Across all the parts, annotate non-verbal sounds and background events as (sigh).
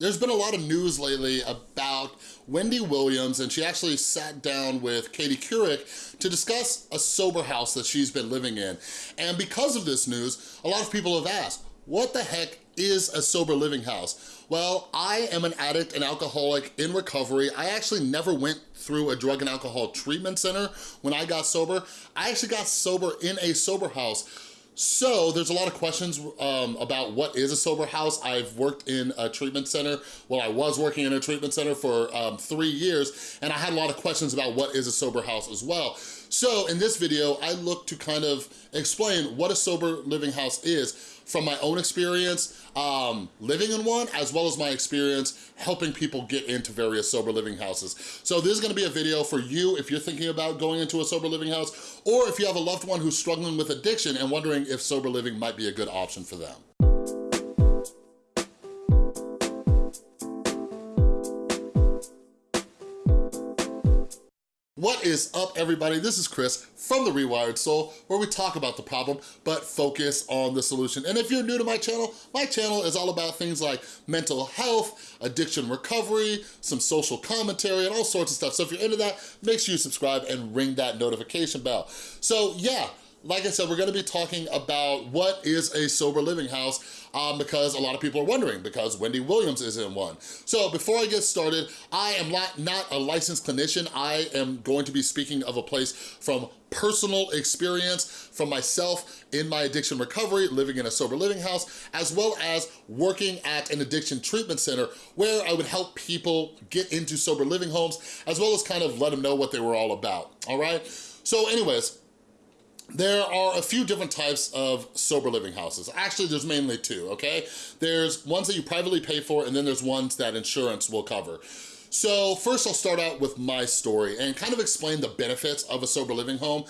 There's been a lot of news lately about Wendy Williams and she actually sat down with Katie Couric to discuss a sober house that she's been living in. And because of this news, a lot of people have asked, what the heck is a sober living house? Well, I am an addict and alcoholic in recovery. I actually never went through a drug and alcohol treatment center when I got sober. I actually got sober in a sober house so there's a lot of questions um, about what is a sober house. I've worked in a treatment center. Well, I was working in a treatment center for um, three years and I had a lot of questions about what is a sober house as well. So in this video, I look to kind of explain what a sober living house is from my own experience um, living in one, as well as my experience helping people get into various sober living houses. So this is gonna be a video for you if you're thinking about going into a sober living house, or if you have a loved one who's struggling with addiction and wondering if sober living might be a good option for them. What is up, everybody? This is Chris from The Rewired Soul, where we talk about the problem, but focus on the solution. And if you're new to my channel, my channel is all about things like mental health, addiction recovery, some social commentary, and all sorts of stuff. So if you're into that, make sure you subscribe and ring that notification bell. So yeah, like I said, we're gonna be talking about what is a sober living house um, because a lot of people are wondering because Wendy Williams is in one. So before I get started, I am not, not a licensed clinician. I am going to be speaking of a place from personal experience from myself in my addiction recovery, living in a sober living house, as well as working at an addiction treatment center where I would help people get into sober living homes, as well as kind of let them know what they were all about, all right? So anyways, there are a few different types of sober living houses. Actually, there's mainly two, okay? There's ones that you privately pay for, and then there's ones that insurance will cover. So first I'll start out with my story and kind of explain the benefits of a sober living home.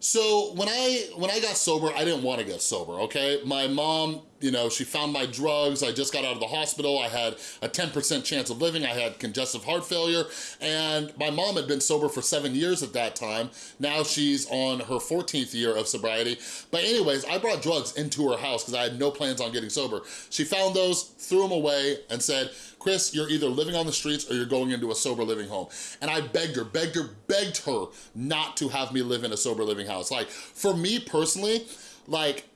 So when I when I got sober, I didn't want to get sober, okay? My mom you know, she found my drugs. I just got out of the hospital. I had a 10% chance of living. I had congestive heart failure. And my mom had been sober for seven years at that time. Now she's on her 14th year of sobriety. But anyways, I brought drugs into her house because I had no plans on getting sober. She found those, threw them away, and said, Chris, you're either living on the streets or you're going into a sober living home. And I begged her, begged her, begged her not to have me live in a sober living house. Like, for me personally, like,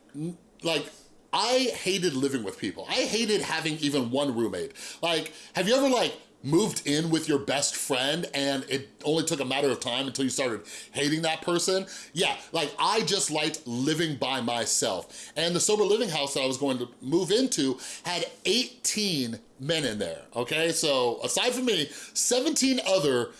like I hated living with people. I hated having even one roommate. Like, have you ever like moved in with your best friend and it only took a matter of time until you started hating that person. Yeah, like I just liked living by myself. And the sober living house that I was going to move into had 18 men in there, okay? So aside from me, 17 other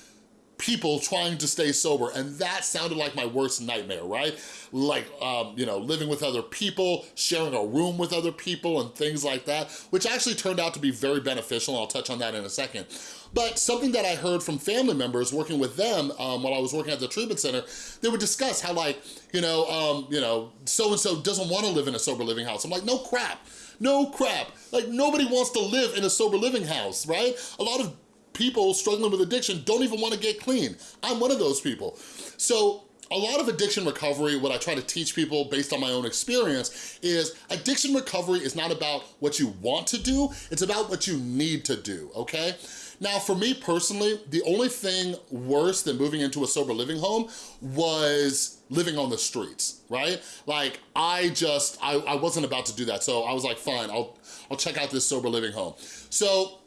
people trying to stay sober and that sounded like my worst nightmare, right? Like, um, you know, living with other people, sharing a room with other people and things like that, which actually turned out to be very beneficial. I'll touch on that in a second. But something that I heard from family members working with them um, while I was working at the treatment center, they would discuss how like, you know, um, you know, so-and-so doesn't wanna live in a sober living house. I'm like, no crap, no crap. Like nobody wants to live in a sober living house, right? A lot of people struggling with addiction don't even wanna get clean. I'm one of those people. So a lot of addiction recovery, what I try to teach people based on my own experience is addiction recovery is not about what you want to do, it's about what you need to do, okay? Now, for me personally, the only thing worse than moving into a sober living home was living on the streets, right? Like, I just, I, I wasn't about to do that. So I was like, fine, I'll, I'll check out this sober living home. So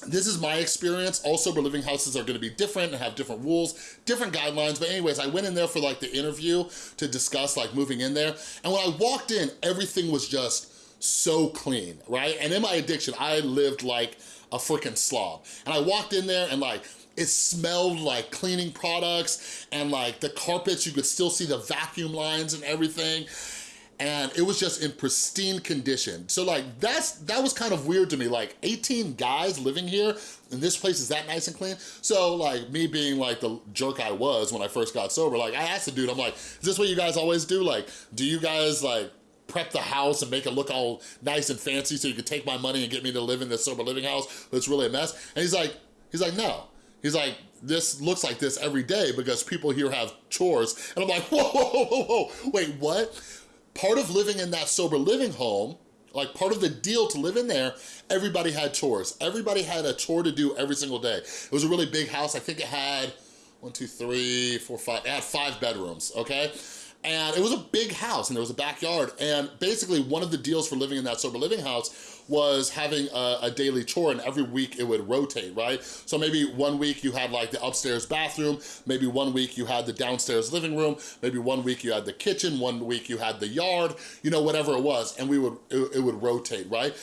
this is my experience. All sober living houses are gonna be different and have different rules, different guidelines. But anyways, I went in there for like the interview to discuss like moving in there. And when I walked in, everything was just so clean, right? And in my addiction, I lived like a freaking slob. And I walked in there and like, it smelled like cleaning products and like the carpets, you could still see the vacuum lines and everything and it was just in pristine condition. So like that's that was kind of weird to me, like 18 guys living here and this place is that nice and clean. So like me being like the jerk I was when I first got sober, like I asked the dude, I'm like, is this what you guys always do? Like, do you guys like prep the house and make it look all nice and fancy so you can take my money and get me to live in this sober living house that's really a mess? And he's like, he's like, no. He's like, this looks like this every day because people here have chores. And I'm like, (laughs) whoa, whoa, whoa, whoa, wait, what? Part of living in that sober living home like part of the deal to live in there, everybody had chores. Everybody had a chore to do every single day. It was a really big house. I think it had one, two, three, four, five, it had five bedrooms, okay? And it was a big house and there was a backyard. And basically one of the deals for living in that sober living house was having a, a, daily chore and every week it would rotate, right? So maybe one week you had like the upstairs bathroom, maybe one week you had the downstairs living room, maybe one week you had the kitchen, one week you had the yard, you know, whatever it was, and we would, it, it would rotate, right?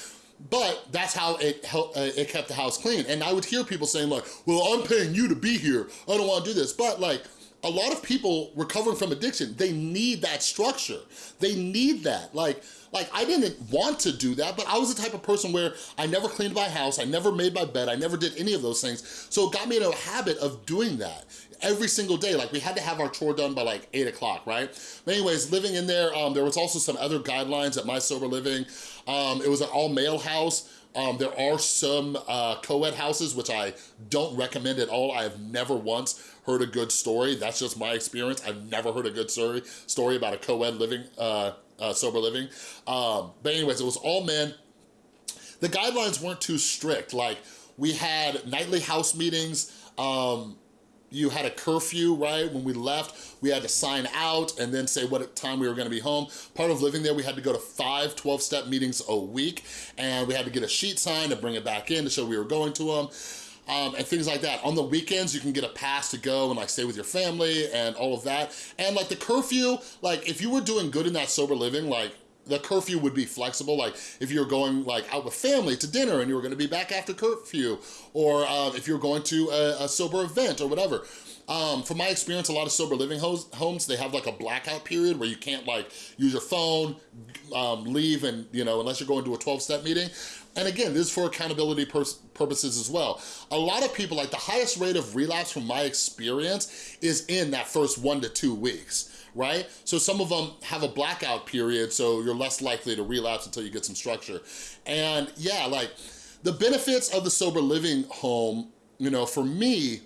But that's how it helped, uh, it kept the house clean. And I would hear people saying like, well, I'm paying you to be here. I don't wanna do this. But like, a lot of people recovering from addiction, they need that structure. They need that. Like, like I didn't want to do that, but I was the type of person where I never cleaned my house, I never made my bed, I never did any of those things. So it got me in a habit of doing that every single day. Like we had to have our chore done by like eight o'clock, right? But anyways, living in there, um, there was also some other guidelines at My Sober Living. Um, it was an all male house. Um, there are some uh, co-ed houses, which I don't recommend at all. I have never once heard a good story. That's just my experience. I've never heard a good story, story about a co-ed living, uh, uh, sober living. Um, but anyways, it was all men. The guidelines weren't too strict. Like we had nightly house meetings, um, you had a curfew, right? When we left, we had to sign out and then say what time we were gonna be home. Part of living there, we had to go to five 12-step meetings a week and we had to get a sheet signed and bring it back in to show we were going to them. Um, and things like that. On the weekends, you can get a pass to go and like stay with your family and all of that. And like the curfew, like if you were doing good in that sober living, like the curfew would be flexible. Like if you're going like out with family to dinner and you were gonna be back after curfew, or uh, if you're going to a, a sober event or whatever. Um, from my experience, a lot of sober living homes, they have like a blackout period where you can't like use your phone, um, leave and, you know, unless you're going to a 12-step meeting. And again, this is for accountability purposes as well. A lot of people, like the highest rate of relapse from my experience is in that first one to two weeks right? So some of them have a blackout period, so you're less likely to relapse until you get some structure. And yeah, like the benefits of the sober living home, you know, for me,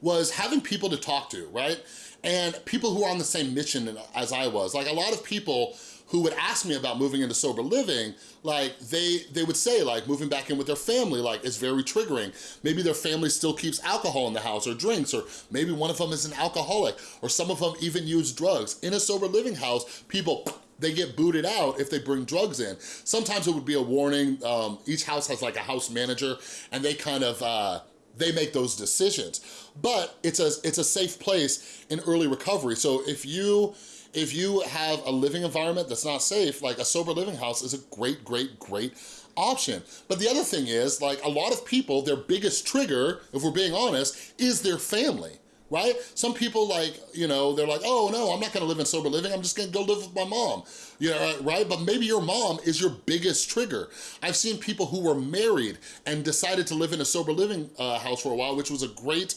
was having people to talk to, right? And people who are on the same mission as I was. Like a lot of people who would ask me about moving into sober living, like they, they would say like moving back in with their family, like is very triggering. Maybe their family still keeps alcohol in the house or drinks, or maybe one of them is an alcoholic, or some of them even use drugs. In a sober living house, people (clears throat) they get booted out if they bring drugs in. Sometimes it would be a warning. Um, each house has like a house manager and they kind of, uh, they make those decisions. But it's a, it's a safe place in early recovery. So if you if you have a living environment that's not safe, like a sober living house is a great, great, great option. But the other thing is, like a lot of people, their biggest trigger, if we're being honest, is their family right? Some people like, you know, they're like, oh no, I'm not gonna live in sober living, I'm just gonna go live with my mom, you know, right? But maybe your mom is your biggest trigger. I've seen people who were married and decided to live in a sober living uh, house for a while, which was a great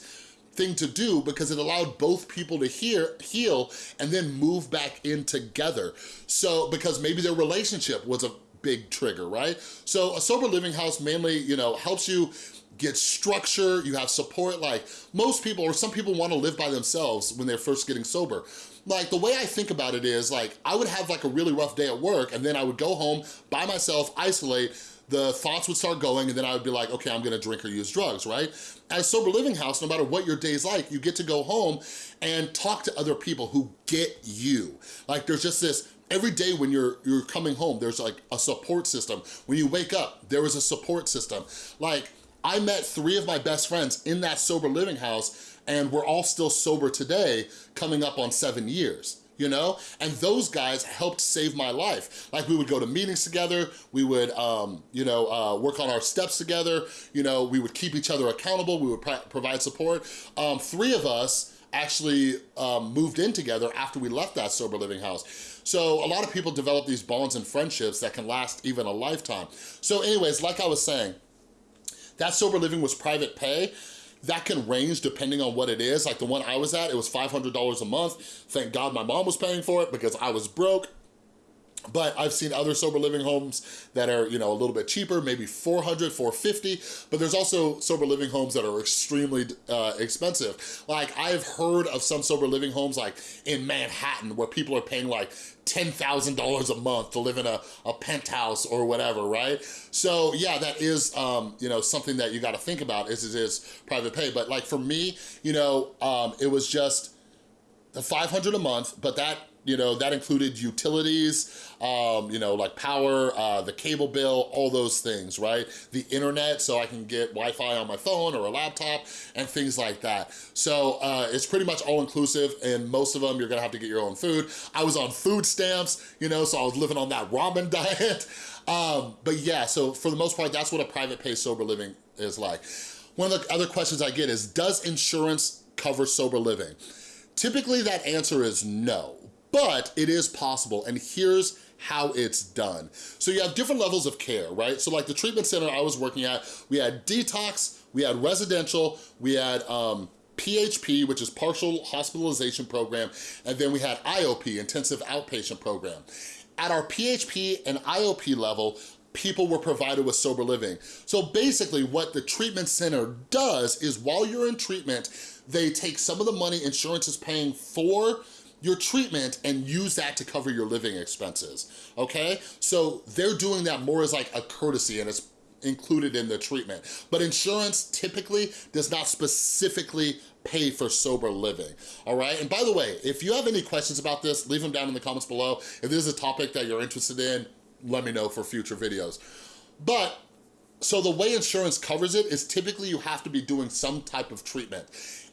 thing to do because it allowed both people to hear, heal and then move back in together. So, because maybe their relationship was a big trigger, right? So a sober living house mainly, you know, helps you get structure, you have support, like most people or some people wanna live by themselves when they're first getting sober. Like the way I think about it is like, I would have like a really rough day at work and then I would go home by myself, isolate, the thoughts would start going and then I would be like, okay, I'm gonna drink or use drugs, right? At a sober living house, no matter what your day's like, you get to go home and talk to other people who get you. Like there's just this, every day when you're you're coming home, there's like a support system. When you wake up, there is a support system. Like I met three of my best friends in that sober living house and we're all still sober today, coming up on seven years you know? And those guys helped save my life. Like we would go to meetings together, we would, um, you know, uh, work on our steps together, you know, we would keep each other accountable, we would provide support. Um, three of us actually um, moved in together after we left that sober living house. So a lot of people develop these bonds and friendships that can last even a lifetime. So anyways, like I was saying, that sober living was private pay. That can range depending on what it is. Like the one I was at, it was $500 a month. Thank God my mom was paying for it because I was broke. But I've seen other sober living homes that are, you know, a little bit cheaper, maybe 400, 450, but there's also sober living homes that are extremely uh, expensive. Like I've heard of some sober living homes like in Manhattan where people are paying like $10,000 a month to live in a, a penthouse or whatever, right? So yeah, that is, um, you know, something that you gotta think about is it is private pay. But like for me, you know, um, it was just the 500 a month, but that you know, that included utilities, um, you know, like power, uh, the cable bill, all those things, right? The internet, so I can get Wi-Fi on my phone or a laptop and things like that. So uh, it's pretty much all inclusive and most of them you're gonna have to get your own food. I was on food stamps, you know, so I was living on that ramen (laughs) diet. Um, but yeah, so for the most part, that's what a private pay sober living is like. One of the other questions I get is, does insurance cover sober living? Typically that answer is no but it is possible and here's how it's done. So you have different levels of care, right? So like the treatment center I was working at, we had detox, we had residential, we had um, PHP, which is partial hospitalization program, and then we had IOP, intensive outpatient program. At our PHP and IOP level, people were provided with sober living. So basically what the treatment center does is while you're in treatment, they take some of the money insurance is paying for your treatment and use that to cover your living expenses, okay? So they're doing that more as like a courtesy and it's included in the treatment. But insurance typically does not specifically pay for sober living, all right? And by the way, if you have any questions about this, leave them down in the comments below. If this is a topic that you're interested in, let me know for future videos. But so the way insurance covers it is typically you have to be doing some type of treatment.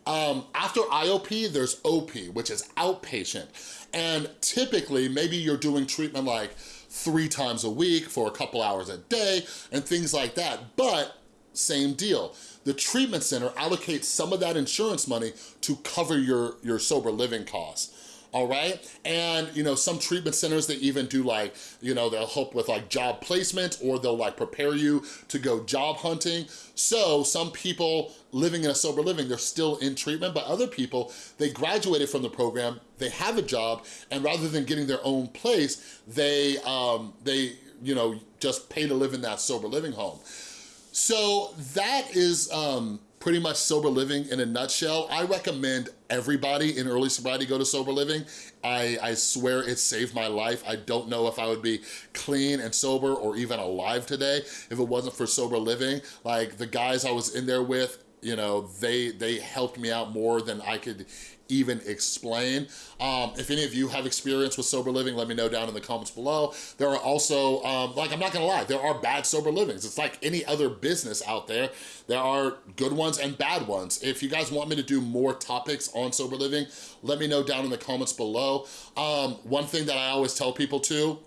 Um, after IOP, there's OP, which is outpatient. And typically, maybe you're doing treatment like three times a week for a couple hours a day and things like that. But same deal. The treatment center allocates some of that insurance money to cover your, your sober living costs all right? And, you know, some treatment centers, they even do like, you know, they'll help with like job placement or they'll like prepare you to go job hunting. So some people living in a sober living, they're still in treatment, but other people, they graduated from the program, they have a job, and rather than getting their own place, they, um, they you know, just pay to live in that sober living home. So that is, um, pretty much sober living in a nutshell. I recommend everybody in early sobriety go to sober living. I, I swear it saved my life. I don't know if I would be clean and sober or even alive today if it wasn't for sober living. Like the guys I was in there with, you know, they, they helped me out more than I could even explain. Um, if any of you have experience with sober living, let me know down in the comments below. There are also, um, like I'm not gonna lie, there are bad sober livings. It's like any other business out there. There are good ones and bad ones. If you guys want me to do more topics on sober living, let me know down in the comments below. Um, one thing that I always tell people too,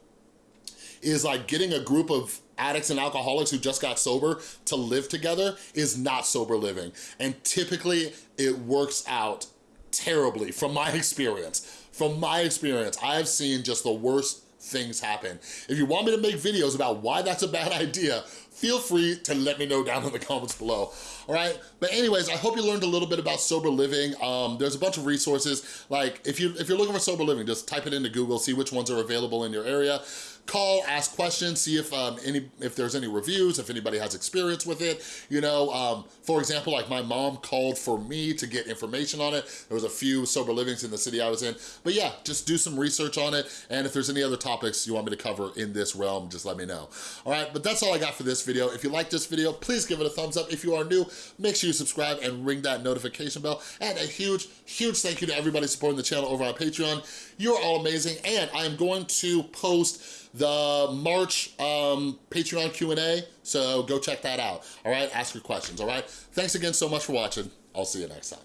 is like getting a group of addicts and alcoholics who just got sober to live together is not sober living. And typically it works out terribly from my (laughs) experience. From my experience, I've seen just the worst things happen. If you want me to make videos about why that's a bad (laughs) idea, feel free to let me know down in the (laughs) comments below, all right? But anyways, I hope you learned a little bit about sober living. Um, there's a bunch of resources, like if, you, if you're looking for sober living, just type it into Google, see which ones are available in your area call, ask questions, see if um, any if there's any reviews, if anybody has experience with it. You know, um, for example, like my mom called for me to get information on it. There was a few sober livings in the city I was in. But yeah, just do some research on it. And if there's any other topics you want me to cover in this realm, just let me know. All right, but that's all I got for this video. If you like this video, please give it a thumbs up. If you are new, make sure you subscribe and ring that notification bell. And a huge, huge thank you to everybody supporting the channel over on Patreon. You're all amazing. And I am going to post the March um, Patreon Q&A, so go check that out, all right? Ask your questions, all right? Thanks again so much for watching. I'll see you next time.